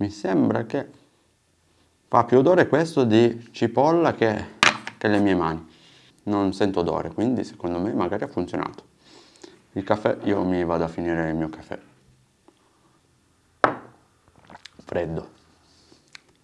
mi sembra che fa più odore questo di cipolla che, che le mie mani. Non sento odore quindi secondo me magari ha funzionato. Il caffè io mi vado a finire il mio caffè. Freddo.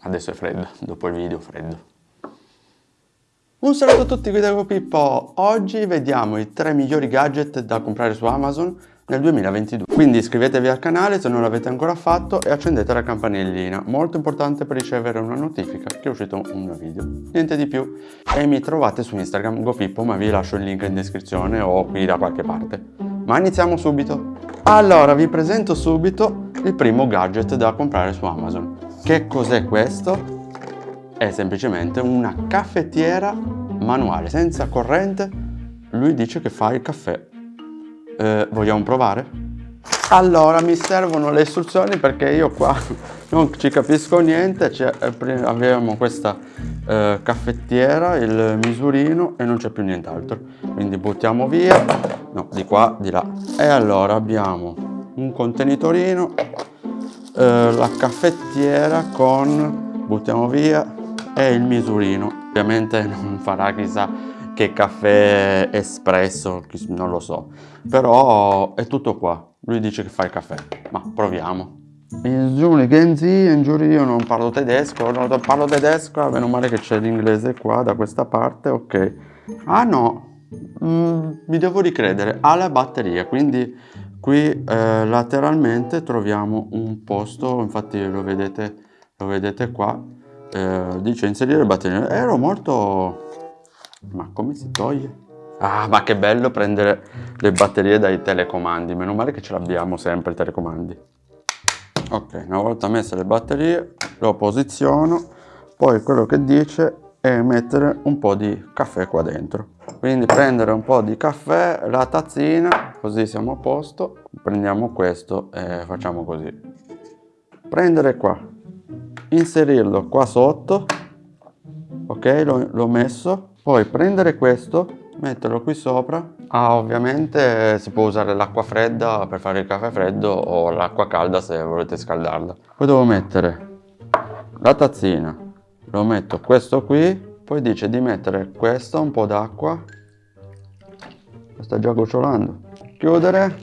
Adesso è freddo dopo il video freddo. Un saluto a tutti qui da Pippo. Oggi vediamo i tre migliori gadget da comprare su Amazon nel 2022 quindi iscrivetevi al canale se non l'avete ancora fatto e accendete la campanellina. Molto importante per ricevere una notifica che è uscito un nuovo video. Niente di più. E mi trovate su Instagram GoPippo ma vi lascio il link in descrizione o qui da qualche parte. Ma iniziamo subito. Allora vi presento subito il primo gadget da comprare su Amazon. Che cos'è questo? è semplicemente una caffettiera manuale senza corrente. Lui dice che fa il caffè eh, vogliamo provare? Allora mi servono le istruzioni perché io qua non ci capisco niente, eh, abbiamo questa eh, caffettiera, il misurino e non c'è più nient'altro. Quindi buttiamo via, no di qua, di là. E allora abbiamo un contenitorino, eh, la caffettiera con, buttiamo via, e il misurino. Ovviamente non farà chissà che caffè espresso, non lo so. Però è tutto qua. Lui dice che fa il caffè, ma proviamo. Ingiuni Genzi, ingiuri io non parlo tedesco, non parlo tedesco, meno male che c'è l'inglese qua da questa parte, ok. Ah no, mm, mi devo ricredere, ha la batteria, quindi qui eh, lateralmente troviamo un posto, infatti lo vedete, lo vedete qua, eh, dice inserire batteria, ero molto ma come si toglie? Ah, ma che bello prendere le batterie dai telecomandi. Meno male che ce l'abbiamo sempre i telecomandi. Ok, una volta messe le batterie, lo posiziono. Poi quello che dice è mettere un po' di caffè qua dentro. Quindi prendere un po' di caffè, la tazzina, così siamo a posto. Prendiamo questo e facciamo così. Prendere qua, inserirlo qua sotto. Ok, l'ho messo poi prendere questo, metterlo qui sopra. Ah, ovviamente si può usare l'acqua fredda per fare il caffè freddo o l'acqua calda se volete scaldarla. Poi devo mettere la tazzina, lo metto questo qui, poi dice di mettere questo, un po' d'acqua. Sta già gocciolando. Chiudere,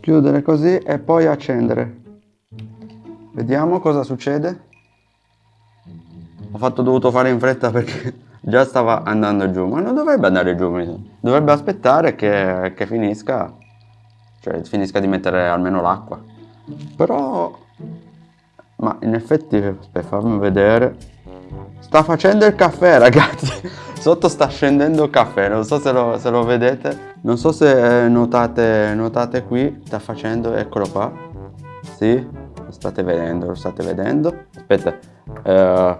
chiudere così e poi accendere. Vediamo cosa succede. Ho fatto dovuto fare in fretta perché già stava andando giù, ma non dovrebbe andare giù, dovrebbe aspettare che, che finisca, cioè finisca di mettere almeno l'acqua. Però, ma in effetti, per farmi vedere, sta facendo il caffè ragazzi, sotto sta scendendo il caffè, non so se lo, se lo vedete, non so se notate, notate qui, sta facendo, eccolo qua, sì, lo state vedendo, lo state vedendo, aspetta, eh,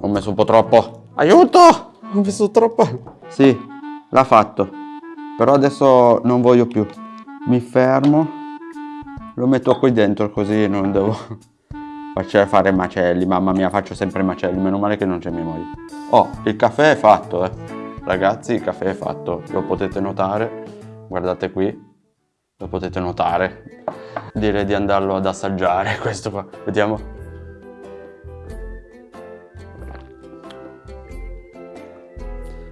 ho messo un po' troppo, Aiuto! Ho messo troppo... Sì, l'ha fatto. Però adesso non voglio più. Mi fermo. Lo metto qui dentro così non devo fare macelli. Mamma mia, faccio sempre macelli. Meno male che non c'è mia moglie. Oh, il caffè è fatto, eh. Ragazzi, il caffè è fatto. Lo potete notare. Guardate qui. Lo potete notare. Direi di andarlo ad assaggiare questo qua. Vediamo.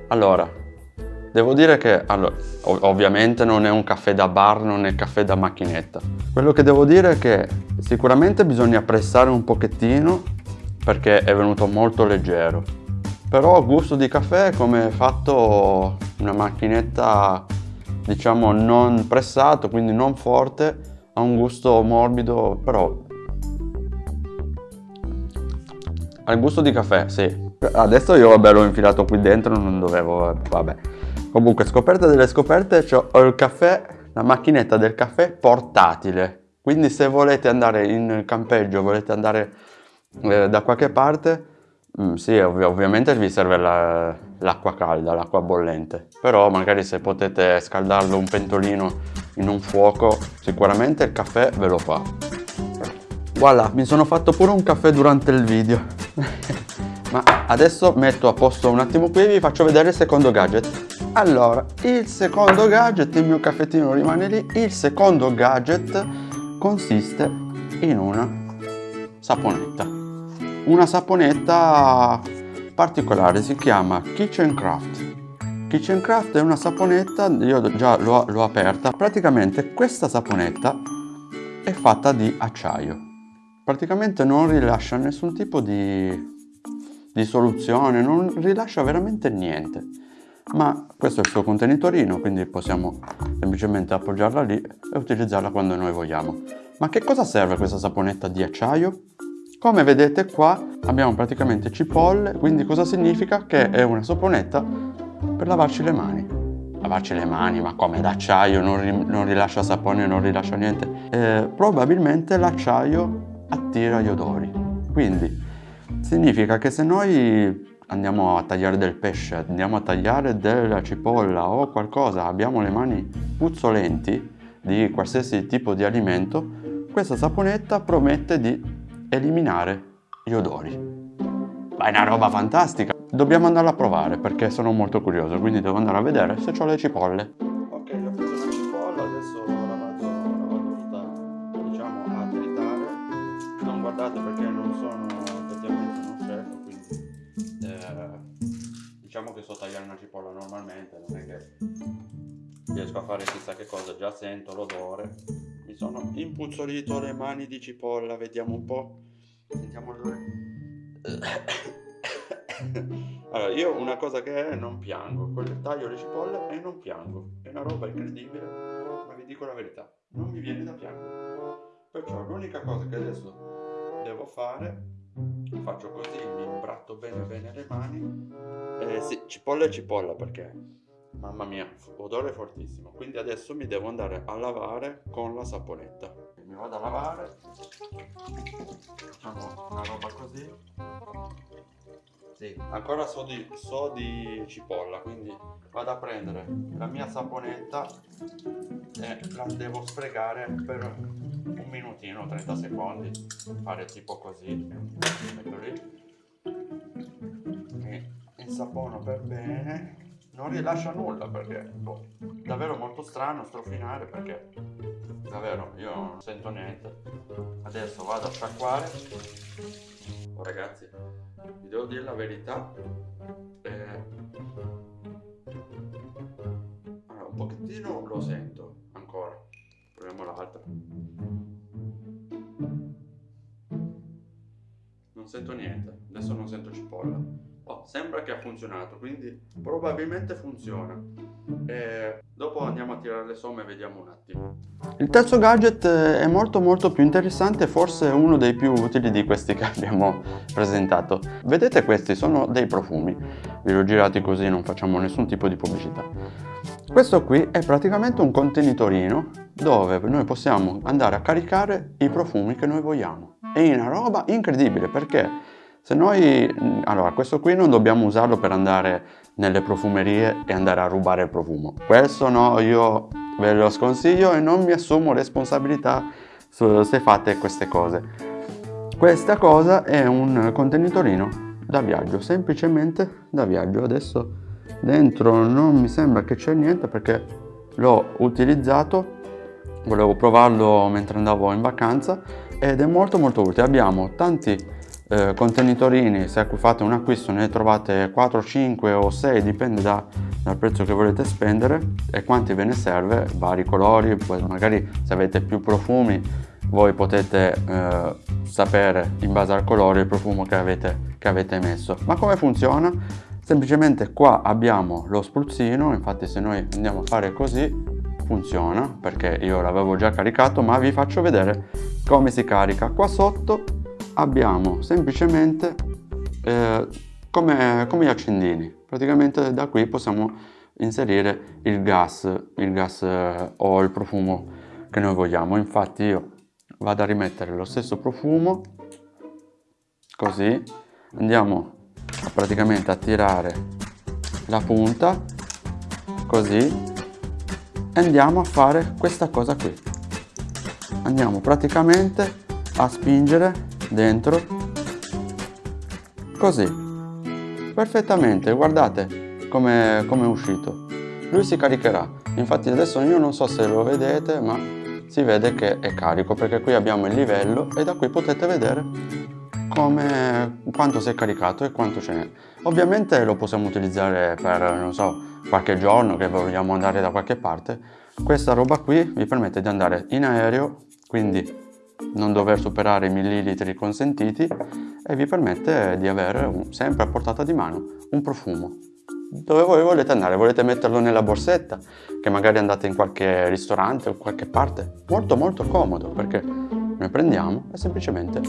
Allora, devo dire che allora, ovviamente non è un caffè da bar, non è caffè da macchinetta. Quello che devo dire è che sicuramente bisogna pressare un pochettino perché è venuto molto leggero. Però gusto di caffè come fatto una macchinetta diciamo non pressato, quindi non forte, ha un gusto morbido, però ha il gusto di caffè, sì, Adesso io vabbè l'ho infilato qui dentro, non dovevo, vabbè. Comunque scoperte delle scoperte, ho il caffè, la macchinetta del caffè portatile. Quindi se volete andare in campeggio, volete andare eh, da qualche parte, mm, sì ov ovviamente vi serve l'acqua la, calda, l'acqua bollente. Però magari se potete scaldarlo un pentolino in un fuoco, sicuramente il caffè ve lo fa. Voilà, mi sono fatto pure un caffè durante il video. Ma adesso metto a posto un attimo qui e vi faccio vedere il secondo gadget. Allora, il secondo gadget, il mio caffettino rimane lì, il secondo gadget consiste in una saponetta. Una saponetta particolare, si chiama Kitchen Craft. Kitchen Craft è una saponetta, io già l'ho aperta, praticamente questa saponetta è fatta di acciaio. Praticamente non rilascia nessun tipo di, di soluzione, non rilascia veramente niente. Ma questo è il suo contenitorino quindi possiamo semplicemente appoggiarla lì e utilizzarla quando noi vogliamo. Ma che cosa serve questa saponetta di acciaio? come vedete qua abbiamo praticamente cipolle quindi cosa significa? che è una saponetta per lavarci le mani. Lavarci le mani ma come? D'acciaio non, ri non, rilascia sapone non rilascia niente. Eh, probabilmente l'acciaio attira gli odori. Quindi significa che se noi andiamo a tagliare del pesce, andiamo a tagliare della cipolla o qualcosa, abbiamo le mani puzzolenti di qualsiasi tipo di alimento, questa saponetta promette di eliminare gli odori. Ma è una roba fantastica! Dobbiamo andarla a provare perché sono molto curioso, quindi devo andare a vedere se ho le cipolle. Ok, ho preso una cipolla, adesso la vado, la vado tutta, diciamo, a tritare. Non guardate perché non sono riesco a fare chissà che cosa, già sento l'odore. Mi sono impuzzolito le mani di cipolla, vediamo un po'. Sentiamo l'odore. Allora, io una cosa che è, non piango, taglio le cipolle e non piango. È una roba incredibile, ma vi dico la verità, non mi viene da piangere. Perciò l'unica cosa che adesso devo fare faccio così, mi imbratto bene bene le mani. Eh, sì, cipolla e cipolla perché, mamma mia, odore fortissimo. Quindi adesso mi devo andare a lavare con la saponetta. Mi vado a lavare, facciamo una roba così. Sì, ancora so di, so di cipolla, quindi vado a prendere la mia saponetta e la devo sfregare per un minutino, 30 secondi, fare tipo così, metto lì, e insapono per bene, non rilascia nulla perché boh, davvero molto strano strofinare perché davvero io non sento niente, adesso vado a sciacquare, oh, ragazzi vi devo dire la verità eh, allora, un pochettino lo sento ancora. Proviamo l'altra non sento niente adesso non sento cipolla oh, sembra che ha funzionato quindi probabilmente funziona. E dopo andiamo a tirare le somme e vediamo un attimo. Il terzo gadget è molto molto più interessante forse uno dei più utili di questi che abbiamo presentato. Vedete questi? Sono dei profumi. Vi ho girati così non facciamo nessun tipo di pubblicità. Questo qui è praticamente un contenitorino dove noi possiamo andare a caricare i profumi che noi vogliamo. È una roba incredibile perché se noi allora questo qui non dobbiamo usarlo per andare nelle profumerie e andare a rubare il profumo. Questo no, io ve lo sconsiglio e non mi assumo responsabilità se fate queste cose. Questa cosa è un contenitorino da viaggio, semplicemente da viaggio. Adesso dentro non mi sembra che c'è niente perché l'ho utilizzato, volevo provarlo mentre andavo in vacanza ed è molto molto utile. Abbiamo tanti eh, contenitorini se fate un acquisto ne trovate 4 5 o 6 dipende da, dal prezzo che volete spendere e quanti ve ne serve vari colori poi magari se avete più profumi voi potete eh, sapere in base al colore il profumo che avete, che avete messo. Ma come funziona? Semplicemente qua abbiamo lo spruzzino infatti se noi andiamo a fare così funziona perché io l'avevo già caricato ma vi faccio vedere come si carica. Qua sotto abbiamo semplicemente eh, come, come gli accendini. Praticamente da qui possiamo inserire il gas il gas eh, o il profumo che noi vogliamo. Infatti io vado a rimettere lo stesso profumo così andiamo a praticamente a tirare la punta così e andiamo a fare questa cosa qui. Andiamo praticamente a spingere dentro così perfettamente guardate come è uscito lui si caricherà infatti adesso io non so se lo vedete ma si vede che è carico perché qui abbiamo il livello e da qui potete vedere come quanto si è caricato e quanto ce n'è. Ovviamente lo possiamo utilizzare per, non so, qualche giorno che vogliamo andare da qualche parte. Questa roba qui vi permette di andare in aereo, quindi non dover superare i millilitri consentiti e vi permette di avere sempre a portata di mano un profumo. Dove voi volete andare? Volete metterlo nella borsetta? Che magari andate in qualche ristorante o qualche parte? Molto molto comodo perché noi prendiamo e semplicemente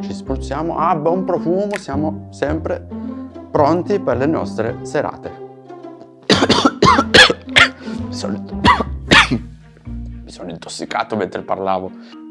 ci spruzziamo, ah buon profumo, siamo sempre pronti per le nostre serate. mi sono intossicato mentre parlavo.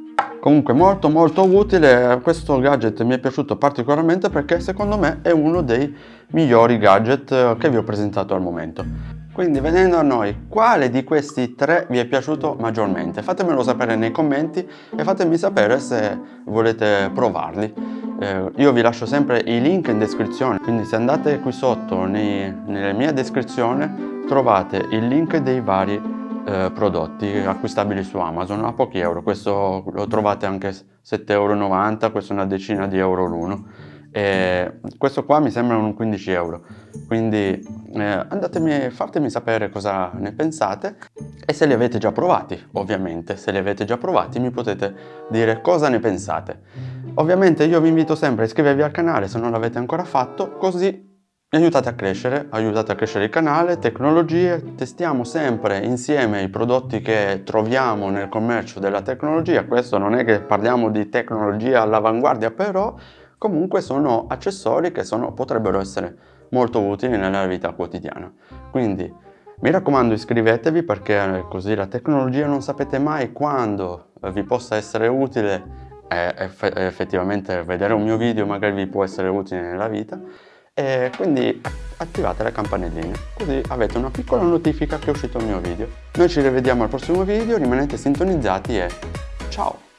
Comunque molto molto utile, questo gadget mi è piaciuto particolarmente perché secondo me è uno dei migliori gadget che vi ho presentato al momento. Quindi venendo a noi, quale di questi tre vi è piaciuto maggiormente? Fatemelo sapere nei commenti e fatemi sapere se volete provarli. Eh, io vi lascio sempre i link in descrizione, quindi se andate qui sotto nei, nella mia descrizione trovate il link dei vari eh, prodotti acquistabili su Amazon a pochi euro, questo lo trovate anche 7,90 euro, questo è una decina di euro l'uno. E questo qua mi sembra un 15 euro. Quindi eh, andatemi, fatemi sapere cosa ne pensate. E se li avete già provati ovviamente se li avete già provati mi potete dire cosa ne pensate. Ovviamente io vi invito sempre a iscrivervi al canale se non l'avete ancora fatto così mi aiutate a crescere, aiutate a crescere il canale, tecnologie, testiamo sempre insieme i prodotti che troviamo nel commercio della tecnologia, questo non è che parliamo di tecnologia all'avanguardia, però comunque sono accessori che sono, potrebbero essere molto utili nella vita quotidiana. Quindi mi raccomando iscrivetevi perché così la tecnologia non sapete mai quando vi possa essere utile. E effettivamente vedere un mio video magari vi può essere utile nella vita e quindi attivate la campanellina così avete una piccola notifica che è uscito il mio video. Noi ci rivediamo al prossimo video rimanete sintonizzati e ciao